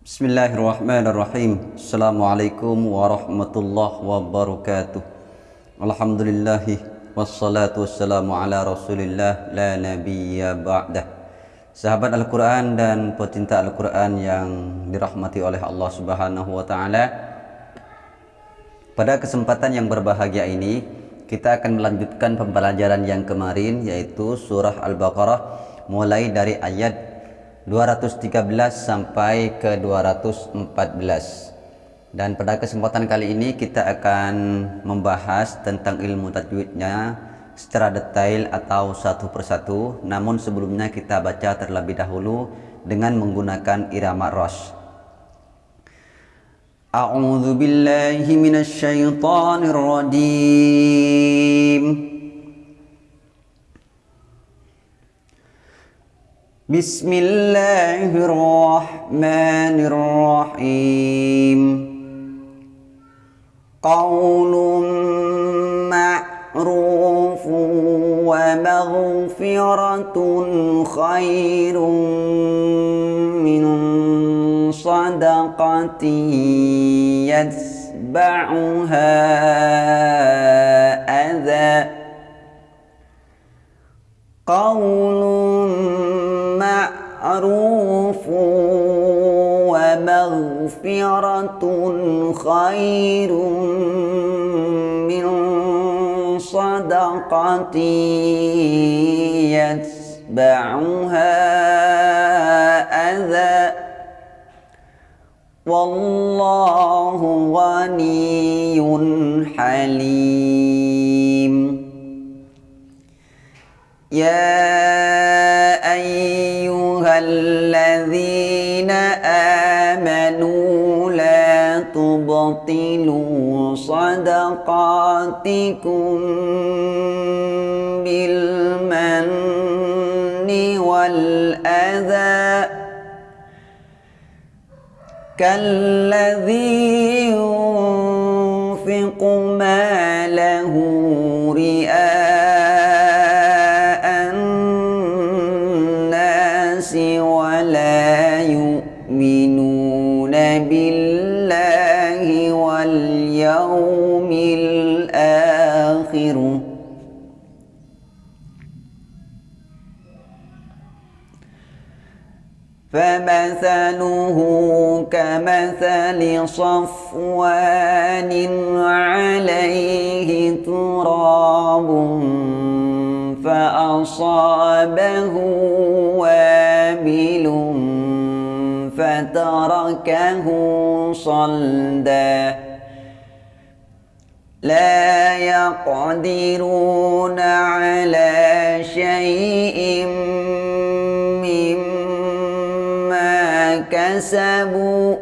Bismillahirrahmanirrahim. Assalamualaikum warahmatullahi wabarakatuh. Alhamdulillahi Wassalatu wassalamu ala rasulillah La nabiyya ba'dah. Sahabat Al-Quran dan pecinta Al-Quran yang dirahmati oleh Allah subhanahu wa ta'ala Pada kesempatan yang berbahagia ini Kita akan melanjutkan pembelajaran yang kemarin Yaitu surah Al-Baqarah Mulai dari ayat 213 sampai ke 214 dan pada kesempatan kali ini kita akan membahas tentang ilmu tajwidnya secara detail atau satu persatu. Namun sebelumnya kita baca terlebih dahulu dengan menggunakan irama ros. A'udzu billahi minasy rajim بسم الله الرحمن الرحيم قول معروف ومغفرة خير من صدقة يتبعها أذى قول معروف ومغفرة خير من صدقة يتبعها أذى. والله غني حليم. يا الذين آمنوا لا تبطلوا صدقاتكم بالمن والأذى. كالذي ينفق ماله فمثله كمثل صفوان عليه تراب فأصابه وابل فتركه صلدا لا يقدرون على شيء كسبوا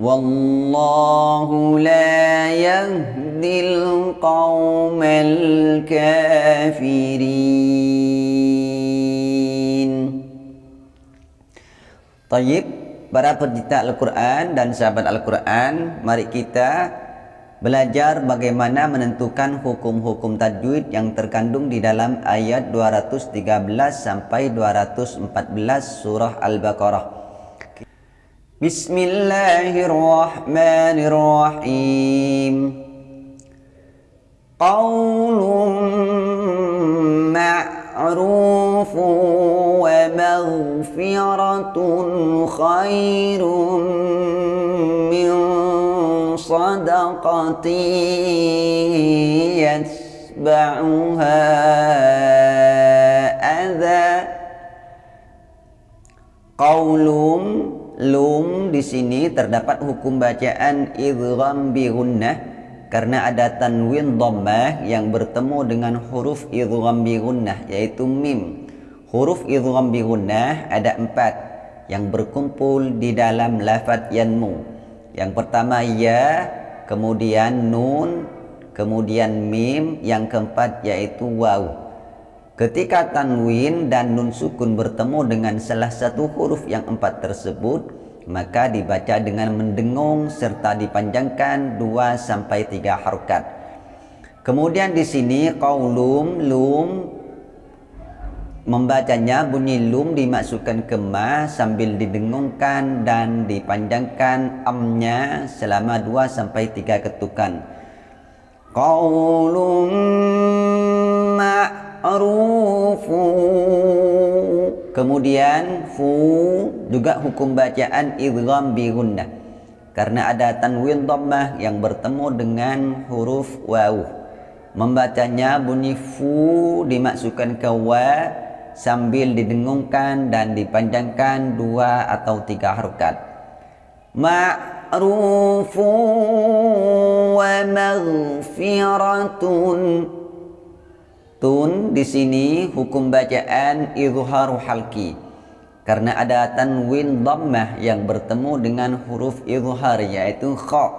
والله لا يهدي القوم الكافرين طيب para pencinta Al-Quran dan sahabat Al-Quran Mari kita Belajar bagaimana menentukan hukum-hukum tajwid yang terkandung di dalam ayat 213 sampai 214 surah Al-Baqarah. Bismillahirrahmanirrahim. Qaulun ma'rufu wa maghfiratun khairun min صدقة يتبعها أذى قول lum di sini terdapat hukum bacaan idgham bi gunnah karena ada tanwin dhammah yang bertemu dengan huruf idgham bi gunnah yaitu mim. Huruf idgham bi gunnah ada empat yang berkumpul di dalam lafaz yanmu. Yang pertama ya, kemudian nun, kemudian mim, yang keempat yaitu waw. Ketika tanwin dan nun sukun bertemu dengan salah satu huruf yang empat tersebut, maka dibaca dengan mendengung serta dipanjangkan dua sampai tiga harokat. Kemudian di sini qaulum lum membacanya bunyi lum dimasukkan ke ma sambil didengungkan dan dipanjangkan amnya selama 2 sampai 3 ketukan. Qaulun ma'rufu. Kemudian fu juga hukum bacaan idgham bi gunnah. Karena ada tanwin dhammah yang bertemu dengan huruf waw. Membacanya bunyi fu dimasukkan ke wa sambil didengungkan dan dipanjangkan dua atau tiga harokat. Ma'rufu wa maghfiratun. Tun di sini hukum bacaan izharu halki. Karena ada tanwin dhammah yang bertemu dengan huruf izhar yaitu kha.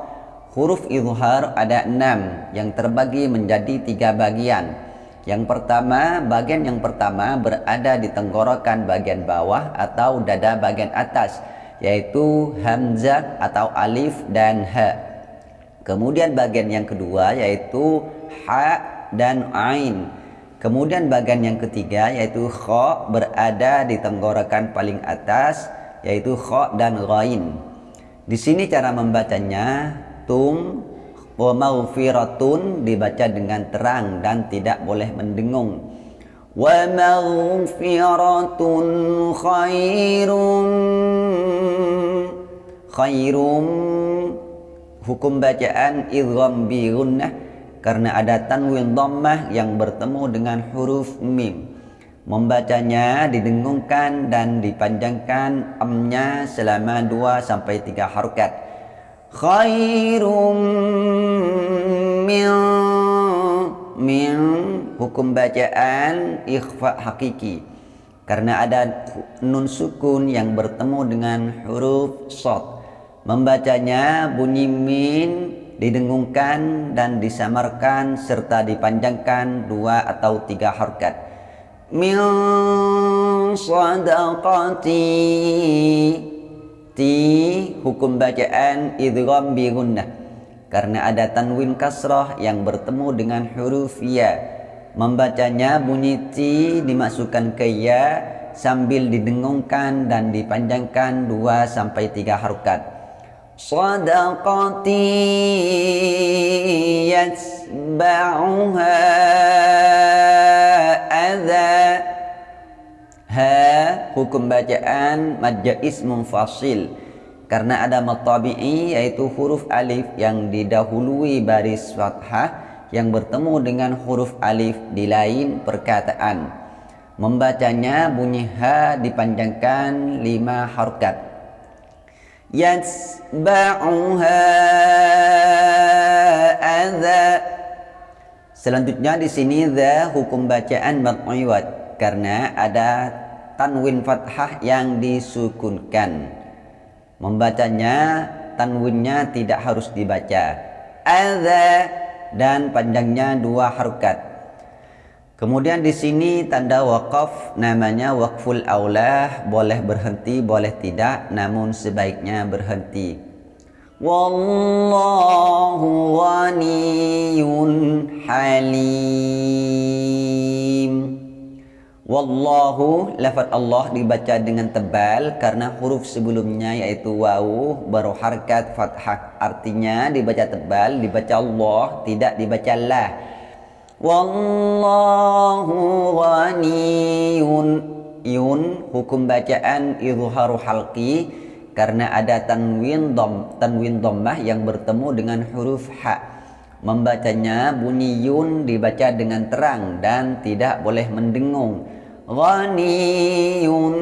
Huruf izhar ada enam yang terbagi menjadi tiga bagian. Yang pertama, bagian yang pertama berada di tenggorokan bagian bawah atau dada bagian atas, yaitu hamzah atau alif dan ha. Kemudian bagian yang kedua yaitu ha dan ain. Kemudian bagian yang ketiga yaitu kha berada di tenggorokan paling atas yaitu kha dan ghain. Di sini cara membacanya tum wa maghfiratun dibaca dengan terang dan tidak boleh mendengung. Wa maghfiratun khairum khairum hukum bacaan idgham bi gunnah karena ada tanwin dhammah yang bertemu dengan huruf mim. Membacanya didengungkan dan dipanjangkan amnya selama 2 sampai 3 harokat khairum min min hukum bacaan ikhfa hakiki. Karena ada nun sukun yang bertemu dengan huruf sod. Membacanya bunyi min didengungkan dan disamarkan serta dipanjangkan dua atau tiga harkat. Min sadaqati Ti hukum bacaan idgham bi gunnah karena ada tanwin kasrah yang bertemu dengan huruf ya. Membacanya bunyi ti dimasukkan ke ya sambil didengungkan dan dipanjangkan 2 sampai 3 harokat. Sadaqati yasba'uha Ha hukum bacaan madja ismun fasil karena ada matabi'i yaitu huruf alif yang didahului baris fathah yang bertemu dengan huruf alif di lain perkataan. Membacanya bunyi ha dipanjangkan lima harokat. Yatsba'uha adza Selanjutnya di sini the hukum bacaan mad'iwat karena ada tanwin fathah yang disukunkan. Membacanya tanwinnya tidak harus dibaca. Adza dan panjangnya dua harokat. Kemudian di sini tanda wakaf namanya wakful aulah boleh berhenti boleh tidak namun sebaiknya berhenti. Wallahu ghaniyun halim. Wallahu lafaz Allah dibaca dengan tebal karena huruf sebelumnya yaitu waw baru harkat fathah. Artinya dibaca tebal dibaca Allah tidak dibaca lah. Wallahu ghaniyun. Yun hukum bacaan izharu halqi karena ada tanwin dom tanwin dhammah yang bertemu dengan huruf ha. Membacanya bunyi yun dibaca dengan terang dan tidak boleh mendengung ghaniyun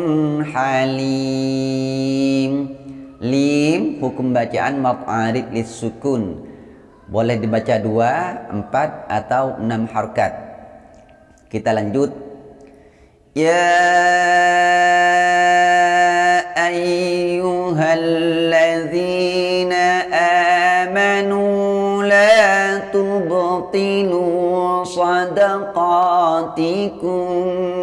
halim. Lim hukum bacaan maf'arid sukun. Boleh dibaca dua, empat atau enam harkat. Kita lanjut. Ya ayyuhalladzina amanu la tubtilu sadaqatikum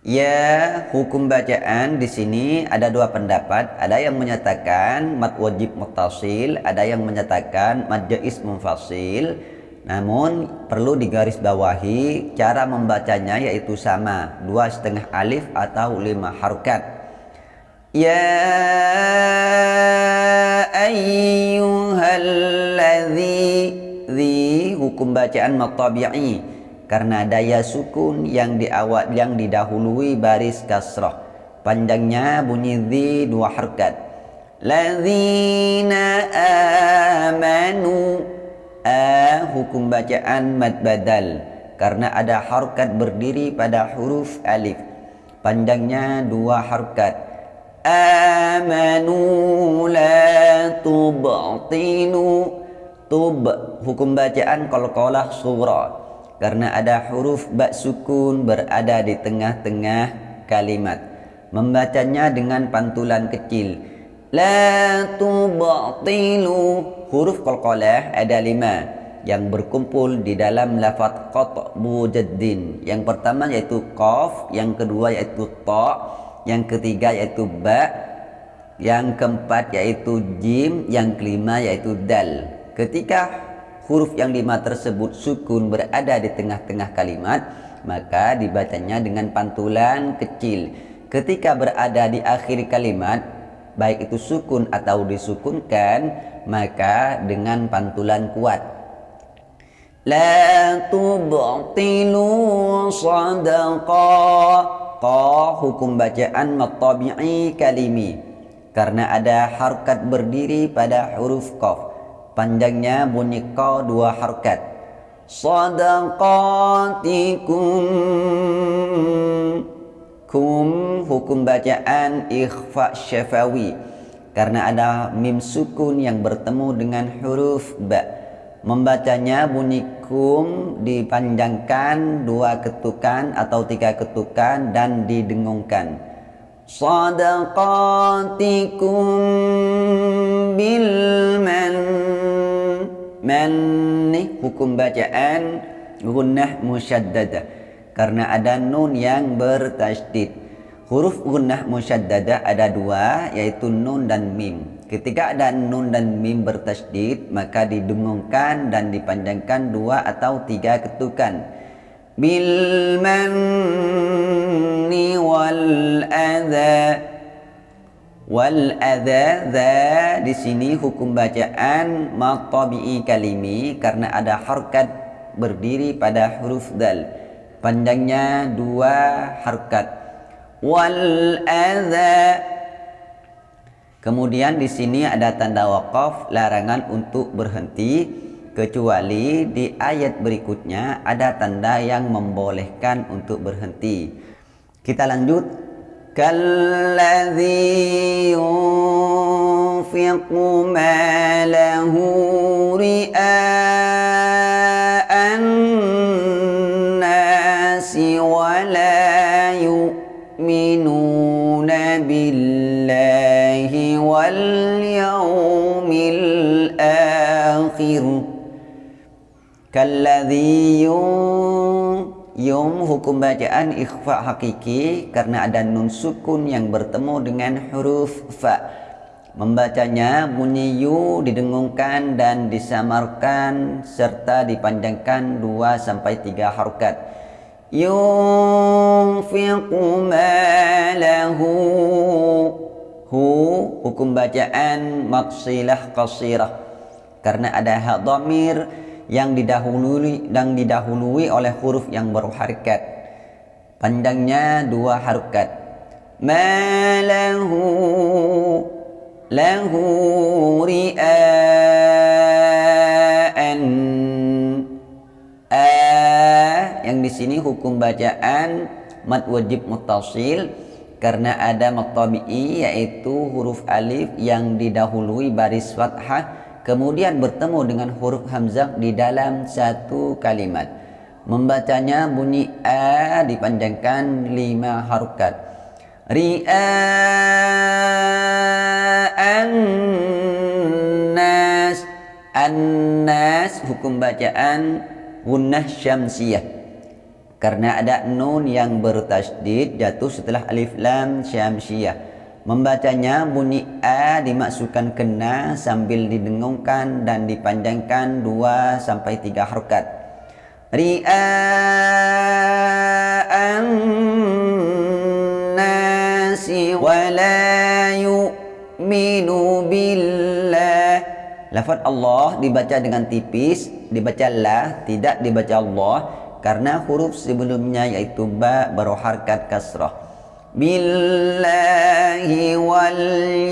Ya, hukum bacaan di sini ada dua pendapat. Ada yang menyatakan mad wajib mutasil, ada yang menyatakan mad jais munfasil. Namun perlu digarisbawahi cara membacanya yaitu sama, dua setengah alif atau lima harokat. Ya ayyuhalladzi hukum bacaan matabi'i karena daya sukun yang diawat yang didahului baris kasrah. Panjangnya bunyi zi dua harkat. Ladzina amanu a hukum bacaan mad badal karena ada harkat berdiri pada huruf alif. Panjangnya dua harkat. Amanu la tubtilu tub hukum bacaan qalqalah surah karena ada huruf bak sukun berada di tengah-tengah kalimat. Membacanya dengan pantulan kecil. La tubtilu. Huruf qalqalah ada lima yang berkumpul di dalam lafaz qat'u jaddin yang pertama yaitu qaf yang kedua yaitu ta yang ketiga yaitu ba yang keempat yaitu jim yang kelima yaitu dal ketika huruf yang lima tersebut sukun berada di tengah-tengah kalimat maka dibacanya dengan pantulan kecil. Ketika berada di akhir kalimat baik itu sukun atau disukunkan maka dengan pantulan kuat. La tubtilu sadaqa. Qa hukum bacaan matabi'i kalimi. Karena ada harkat berdiri pada huruf qaf panjangnya bunyi ko dua harkat. Sadaqatikum. Kum hukum bacaan ikhfa syafawi. Karena ada mim sukun yang bertemu dengan huruf ba. Membacanya bunyi kum dipanjangkan dua ketukan atau tiga ketukan dan didengungkan. Sadaqatikum bil man man hukum bacaan gunnah musyaddadah karena ada nun yang bertasydid. Huruf gunnah musyaddadah ada dua yaitu nun dan mim. Ketika ada nun dan mim bertasydid maka didengungkan dan dipanjangkan dua atau tiga ketukan. Bil manni wal adha wal adha dha di sini hukum bacaan matabi'i kalimi karena ada harkat berdiri pada huruf dal panjangnya dua harkat wal adha kemudian di sini ada tanda wakaf larangan untuk berhenti kecuali di ayat berikutnya ada tanda yang membolehkan untuk berhenti. Kita lanjut. Kalladzi yunfiqu malahu ria'an nasi wa la yu'minuna billahi wal yawmil akhir kalladhi yum hukum bacaan ikhfa hakiki karena ada nun sukun yang bertemu dengan huruf fa. Membacanya bunyi yu didengungkan dan disamarkan serta dipanjangkan 2 sampai 3 harokat. Yunfiqu malahu hu hukum bacaan maksilah qasirah. Karena ada hak dhamir yang didahului dan didahului oleh huruf yang berharakat panjangnya dua harokat. Malahu lahu ri'an a yang di sini hukum bacaan mad wajib mutasil karena ada matabi'i yaitu huruf alif yang didahului baris fathah kemudian bertemu dengan huruf hamzah di dalam satu kalimat. Membacanya bunyi a dipanjangkan lima harokat. Ri'an nas. An-nas hukum bacaan gunnah syamsiyah. Karena ada nun yang bertasdid jatuh setelah alif lam syamsiyah membacanya bunyi a dimasukkan kena sambil didengungkan dan dipanjangkan 2 sampai 3 harokat. Ria'an nasi wa la yu'minu billah. Lafaz Allah dibaca dengan tipis dibaca la tidak dibaca Allah karena huruf sebelumnya yaitu ba berharkat kasrah wal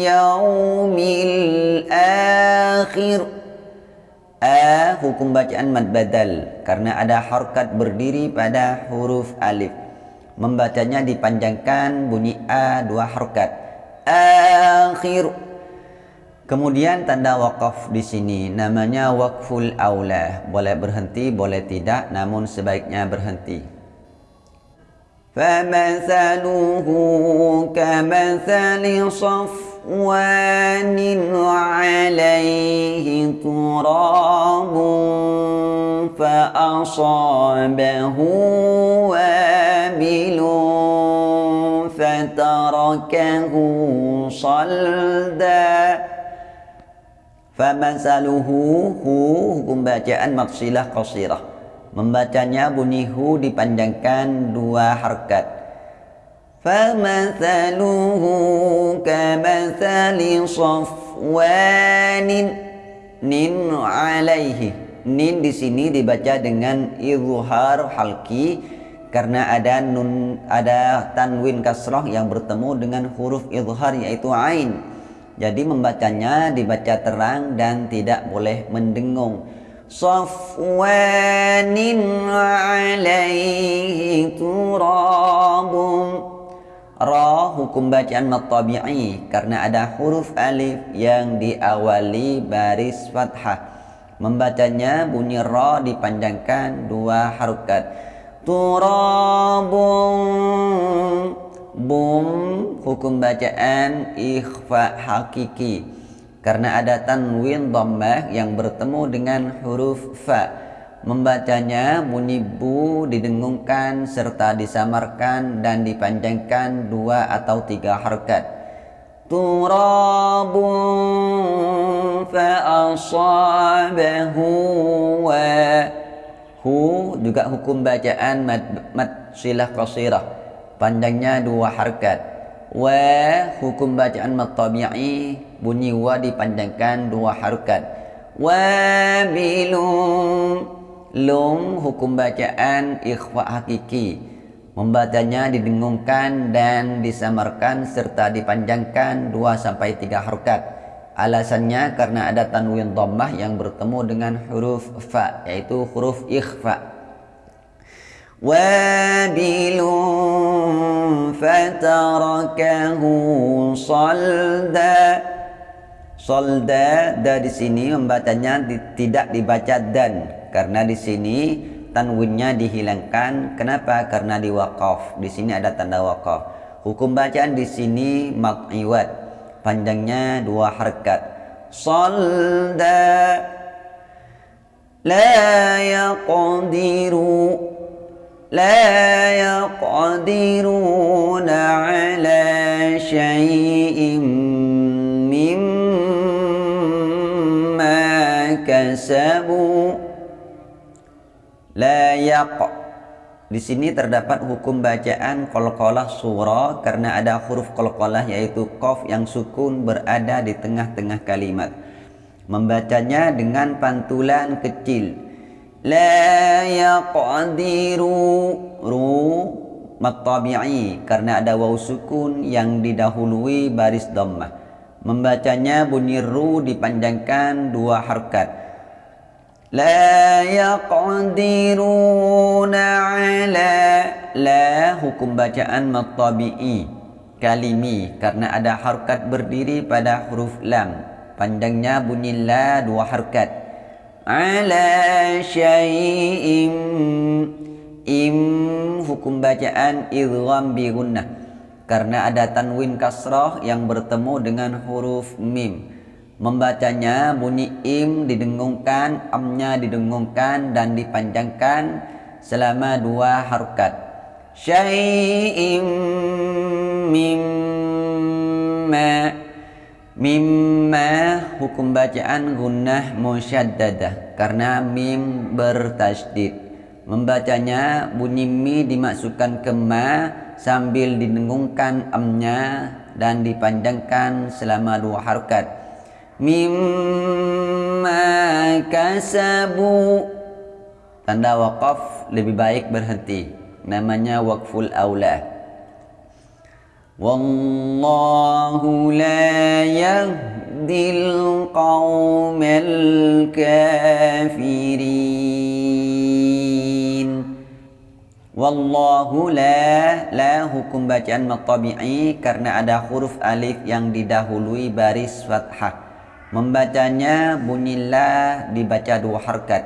yaumil akhir. A hukum bacaan mad badal karena ada harkat berdiri pada huruf alif. Membacanya dipanjangkan bunyi a dua harkat. Akhir. Kemudian tanda wakaf di sini. Namanya wakful aula. Boleh berhenti, boleh tidak, namun sebaiknya berhenti. فَمَثَلُهُ كَمَثَلِ صَفْوَانٍ عَلَيْهِ تُرَابٌ فَأَصَابَهُ وَابِلٌ فَتَرَكَهُ صَلْدًا Famasaluhu hu hukum bacaan qasirah. Membacanya bunyi hu dipanjangkan dua harkat. Famasaluhu kamathali safwanin nin alaihi. Nin di sini dibaca dengan izhar halki karena ada nun ada tanwin kasrah yang bertemu dengan huruf izhar yaitu ain. Jadi membacanya dibaca terang dan tidak boleh mendengung. Safwanin alaihi turabum. Ra hukum bacaan matabi'i karena ada huruf alif yang diawali baris fathah. Membacanya bunyi ra dipanjangkan dua harokat. Turabum bum hukum bacaan ikhfa hakiki karena ada tanwin dhammah yang bertemu dengan huruf fa. Membacanya bunyi bu didengungkan serta disamarkan dan dipanjangkan dua atau tiga harkat. Turabun fa asabahu wa. Hu juga hukum bacaan mad, mad silah qasirah. Panjangnya dua harkat wa hukum bacaan matabi'i bunyi wa dipanjangkan dua harkat wa bilum lum hukum bacaan ikhfa hakiki. Membacanya didengungkan dan disamarkan serta dipanjangkan 2 sampai 3 harokat. Alasannya karena ada tanwin dhammah yang bertemu dengan huruf fa yaitu huruf ikhfa وابل فتركه صلدا Solda da di sini membacanya di, tidak dibaca dan karena di sini tanwinnya dihilangkan. Kenapa? Karena di wakaf. Di sini ada tanda wakaf. Hukum bacaan di sini makiwat. Panjangnya dua harkat. Solda la yaqdiru لا يقدرون على شيء مما كسبوا لا يق di sini terdapat hukum bacaan qalqalah surah karena ada huruf qalqalah yaitu qaf yang sukun berada di tengah-tengah kalimat. Membacanya dengan pantulan kecil La yaqdiru ru matabi'i karena ada waw sukun yang didahului baris dhammah. Membacanya bunyi ru dipanjangkan dua harkat. La yaqdiruna ala la hukum bacaan matabi'i kalimi karena ada harkat berdiri pada huruf lam. Panjangnya bunyi la dua harkat ala syai'im im hukum bacaan idgham bi gunnah. Karena ada tanwin kasrah yang bertemu dengan huruf mim. Membacanya bunyi im didengungkan amnya didengungkan dan dipanjangkan selama dua harokat. Syai'im mimma mimma hukum bacaan gunnah musyaddadah. Karena mim bertasydid. Membacanya bunyi mi dimasukkan ke ma sambil didengungkan amnya dan dipanjangkan selama dua harokat. Mimma kasabu. Tanda wakaf lebih baik berhenti. Namanya wakful aula Wallahu la yahdil qawmal kafirin. Wallahu la la hukum bacaan matabi'i karena ada huruf alif yang didahului baris fathah. Membacanya bunyilah dibaca dua harkat.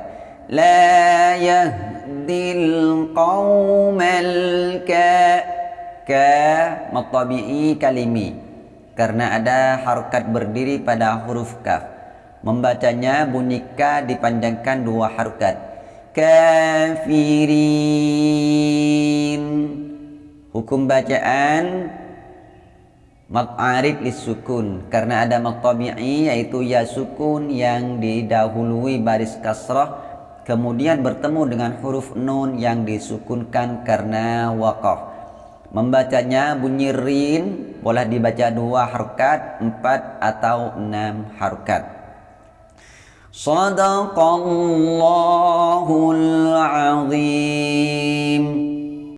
La yahdil qawmal kafirin ka matabi'i kalimi. Karena ada harokat berdiri pada huruf kaf. Membacanya bunyi ka dipanjangkan dua harokat. Kafirin. Hukum bacaan Mak'arif sukun. Karena ada matabi'i yaitu ya sukun yang didahului baris kasrah kemudian bertemu dengan huruf nun yang disukunkan karena waqaf Membacanya bunyi rin boleh dibaca dua harkat, empat atau enam harkat. Sadaqallahul azim.